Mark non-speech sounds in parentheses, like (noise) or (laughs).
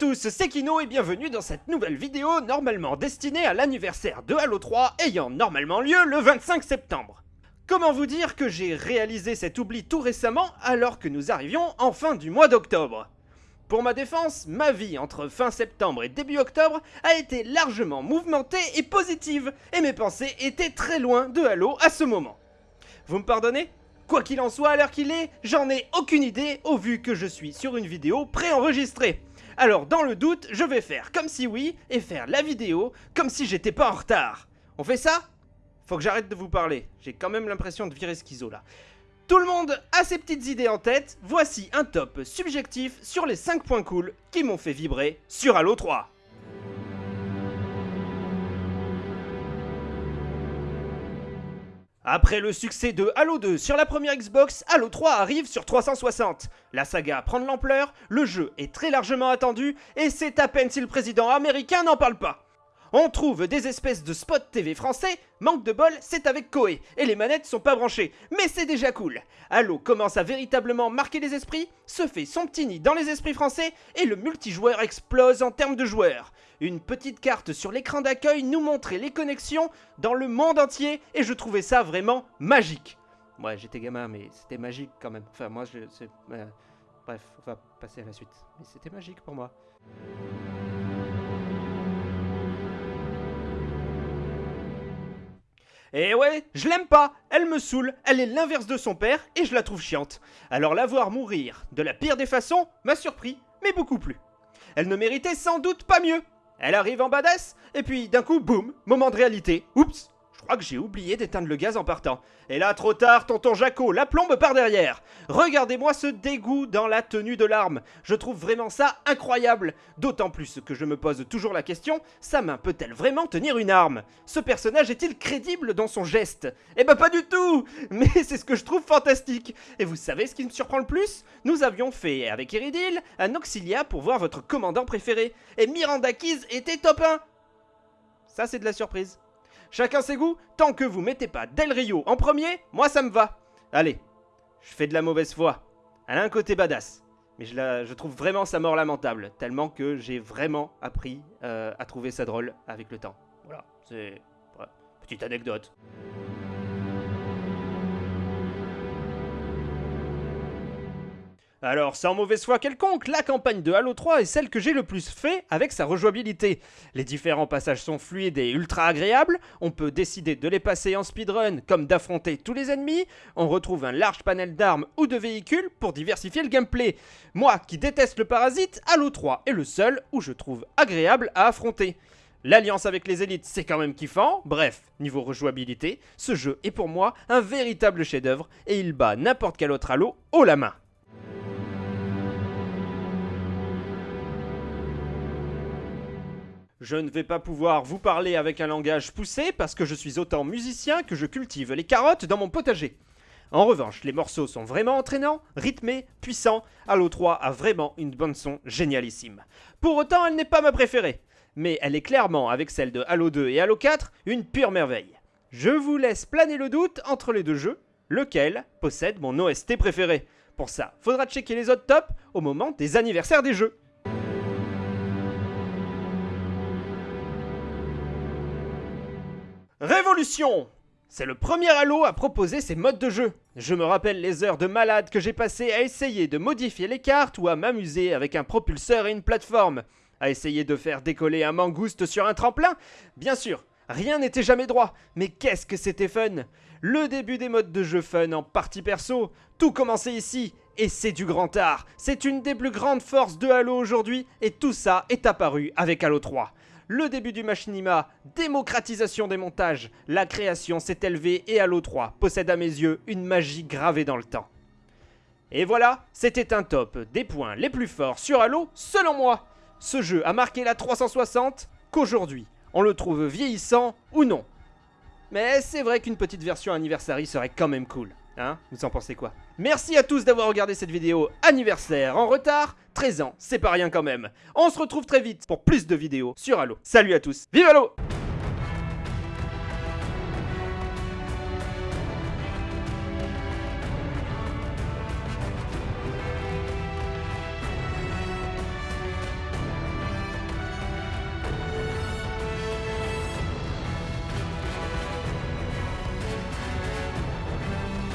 Tous, c'est Kino et bienvenue dans cette nouvelle vidéo normalement destinée à l'anniversaire de Halo 3 ayant normalement lieu le 25 septembre. Comment vous dire que j'ai réalisé cet oubli tout récemment alors que nous arrivions en fin du mois d'octobre? Pour ma défense, ma vie entre fin septembre et début octobre a été largement mouvementée et positive et mes pensées étaient très loin de Halo à ce moment. Vous me pardonnez? Quoi qu'il en soit, à l'heure qu'il est, j'en ai aucune idée au vu que je suis sur une vidéo préenregistrée. Alors dans le doute, je vais faire comme si oui et faire la vidéo comme si j'étais pas en retard. On fait ça? Faut que j'arrête de vous parler, j'ai quand même l'impression de virer schizo là. Tout le monde a ses petites idées en tête, voici un top subjectif sur les 5 points cool qui m'ont fait vibrer sur Halo 3. Après le succès de Halo 2 sur la première Xbox, Halo 3 arrive sur 360. La saga prend de l'ampleur, le jeu est très largement attendu, et c'est à peine si le président américain n'en parle pas. On trouve des espèces de spots TV français, manque de bol, c'est avec Koei, et les manettes sont pas branchées, mais c'est déjà cool. Halo commence à véritablement marquer les esprits, se fait son petit nid dans les esprits français, et le multijoueur explose en termes de joueurs. Une petite carte sur l'écran d'accueil nous montrait les connexions dans le monde entier, et je trouvais ça vraiment magique. Ouais, j'étais gamin, mais c'était magique quand même. Enfin, moi, je... Euh, bref, on va passer à la suite. Mais c'était magique pour moi. Et ouais, je l'aime pas, elle me saoule, elle est l'inverse de son père et je la trouve chiante. Alors la voir mourir de la pire des façons m'a surpris, mais beaucoup plus. Elle ne méritait sans doute pas mieux. Elle arrive en badass, et puis d'un coup, boum, moment de réalité. Oups, crois que j'ai oublié d'éteindre le gaz en partant. Et là, trop tard, tonton Jaco, la plombe par derrière. Regardez-moi ce dégoût dans la tenue de l'arme. Je trouve vraiment ça incroyable. D'autant plus que je me pose toujours la question, sa main peut-elle vraiment tenir une arme? Ce personnage est-il crédible dans son geste? Eh ben pas du tout (laughs) Mais c'est ce que je trouve fantastique. Et vous savez ce qui me surprend le plus? Nous avions fait, avec Eridil, un auxilia pour voir votre commandant préféré. Et Miranda Keys était top 1 Ça c'est de la surprise. Chacun ses goûts, tant que vous mettez pas Del Rio en premier, moi ça me va. Allez, je fais de la mauvaise foi. Elle a un côté badass. Mais je, la, trouve vraiment sa mort lamentable, tellement que j'ai vraiment appris euh, à trouver ça drôle avec le temps. Voilà, c'est... petite anecdote. Alors, sans mauvaise foi quelconque, la campagne de Halo 3 est celle que j'ai le plus fait avec sa rejouabilité. Les différents passages sont fluides et ultra agréables, on peut décider de les passer en speedrun comme d'affronter tous les ennemis, on retrouve un large panel d'armes ou de véhicules pour diversifier le gameplay. Moi qui déteste le parasite, Halo 3 est le seul où je trouve agréable à affronter. L'alliance avec les élites, c'est quand même kiffant. Bref, niveau rejouabilité, ce jeu est pour moi un véritable chef-d'œuvre et il bat n'importe quel autre Halo haut la main. Je ne vais pas pouvoir vous parler avec un langage poussé parce que je suis autant musicien que je cultive les carottes dans mon potager. En revanche, les morceaux sont vraiment entraînants, rythmés, puissants. Halo 3 a vraiment une bande son génialissime. Pour autant, elle n'est pas ma préférée. Mais elle est clairement, avec celle de Halo 2 et Halo 4, une pure merveille. Je vous laisse planer le doute entre les deux jeux, lequel possède mon OST préféré? Pour ça, faudra checker les autres tops au moment des anniversaires des jeux. Révolution c'est le premier Halo à proposer ces modes de jeu. Je me rappelle les heures de malade que j'ai passées à essayer de modifier les cartes ou à m'amuser avec un propulseur et une plateforme. À essayer de faire décoller un mangouste sur un tremplin? Bien sûr, rien n'était jamais droit, mais qu'est-ce que c'était fun Le début des modes de jeu fun en partie perso, tout commençait ici, et c'est du grand art. C'est une des plus grandes forces de Halo aujourd'hui, et tout ça est apparu avec Halo 3 le début du machinima, démocratisation des montages, la création s'est élevée et Halo 3 possède à mes yeux une magie gravée dans le temps. Et voilà, c'était un top des points les plus forts sur Halo selon moi. Ce jeu a marqué la 360 qu'aujourd'hui, on le trouve vieillissant ou non. Mais c'est vrai qu'une petite version anniversary serait quand même cool. Hein Vous en pensez quoi? Merci à tous d'avoir regardé cette vidéo anniversaire en retard. 13 ans, c'est pas rien quand même. On se retrouve très vite pour plus de vidéos sur Halo. Salut à tous, vive Halo